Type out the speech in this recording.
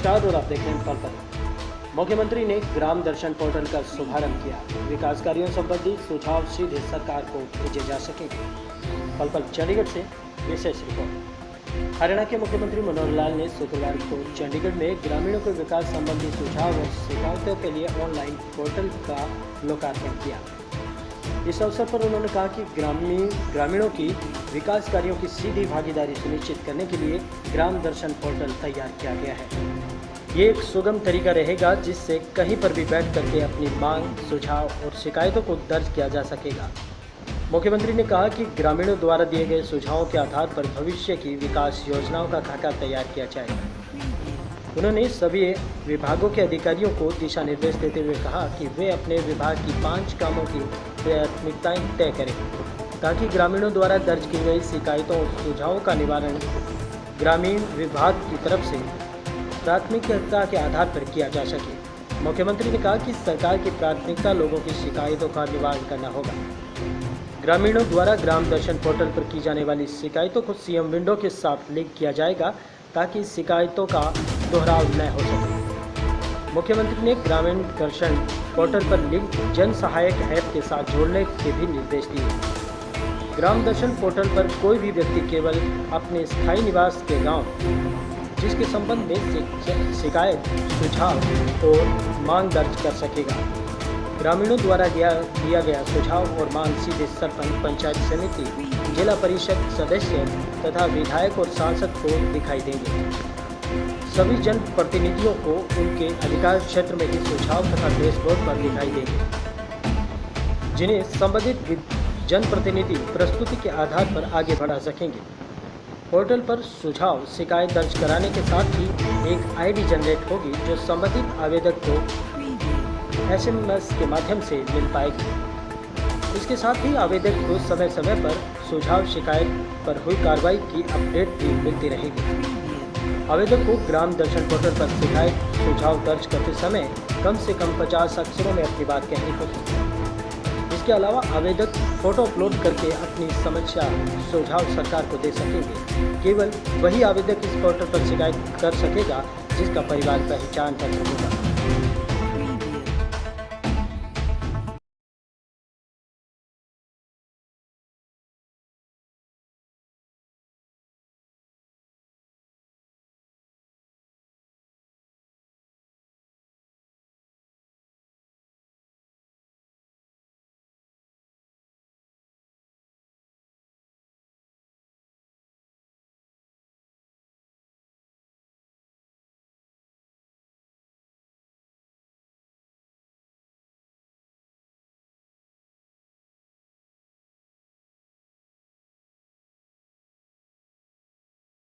नमस्कार, और आप देख रहे हैं पल पल मुख्यमंत्री ने ग्राम दर्शन पोर्टल का शुभारंभ किया। विकास कार्यों संबंधी सुझाव सीधे सरकार को भेजे जा सकेंगे पल पल चंडीगढ़ से विशेष रिपोर्ट। हरियाणा के मुख्यमंत्री मनोहर लाल ने शुक्रवार को चंडीगढ़ में ग्रामीणों के विकास संबंधी सुझाव और शिकायतों के लिए ऑनलाइन पोर्टल का लोकार्पण किया। इस अवसर पर उन्होंने कहा कि ग्रामीण, ग्रामीणों की विकास कार्यों की सीधी भागीदारी सुनिश्चित करने के लिए ग्राम दर्शन पोर्टल तैयार किया गया है। ये एक सुगम तरीका रहेगा जिससे कहीं पर भी बैठ करके अपनी मांग, सुझाव और शिकायतों को दर्ज किया जा सकेगा। मुख्यमंत्री ने कहा कि ग्रामीणों द्वारा दिए गए सुझावों के आधार पर भविष्य की विकास योजनाओं का खाका तैयार किया जाएगा उन्होंने सभी विभागों के अधिकारियों को दिशा निर्देश देते हुए कहा कि वे अपने विभाग की पाँच कामों की प्राथमिकताएँ तय करें, ताकि ग्रामीणों द्वारा दर्ज की गई शिकायतों और सुझावों का निवारण ग्रामीण विभाग की तरफ़ से प्राथमिकता के आधार पर किया जा सके। मुख्यमंत्री ने कहा कि सरकार की प्राथमिकता लोगों की शिकायतों का निवारण करना होगा। ग्रामीणों द्वारा ग्राम दर्शन पोर्टल पर की जाने वाली शिकायतों को सीएम विंडो के साथ लिंक किया जाएगा ताकि शिकायतों का दोहराव न हो सके। मुख्यमंत्री ने ग्रामीण दर्शन पोर्टल पर लिंक जन सहायक ऐप के साथ जोड़ने के भी निर्देश दिए। ग्राम दर्शन पोर्टल पर कोई भी व्यक्ति केवल अपने स्थायी निवास के गाँव जिसके संबंध में शिकायत, सुझाव और मांग दर्ज कर सकेगा। ग्रामीणों द्वारा दिया दिया गया सुझाव और मांग सीधे सरपंच, पंचायत समिति, जिला परिषद सदस्य तथा विधायक और सांसद को दिखाई देंगे। सभी जन प्रतिनिधियों को उनके अधिकार क्षेत्र में ही सुझाव तथा डैशबोर्ड पर दिखाई देंगे। जिन्हें संबंधित जनप्रतिनिधि प्रस्तुति के आधार पर आगे बढ़ा सकेंगे। पोर्टल पर सुझाव, शिकायत दर्ज कराने के साथ ही एक आईडी जनरेट होगी जो संबंधित आवेदक को एसएमएस के माध्यम से मिल पाएगी। इसके साथ ही आवेदक को समय समय पर सुझाव, शिकायत पर हुई कार्रवाई की अपडेट भी मिलती रहेगी। आवेदक को ग्राम दर्शन पोर्टल पर शिकायत, सुझाव दर्ज करते समय कम से कम 50 अक्षरों में अपनी बात कहनी होगी। इसके अलावा आवेदक फ़ोटो अपलोड करके अपनी समस्या सुझाव सरकार को दे सकेंगे। केवल वही आवेदक इस पोर्टल पर शिकायत कर सकेगा जिसका परिवार पहचान पत्र होगा।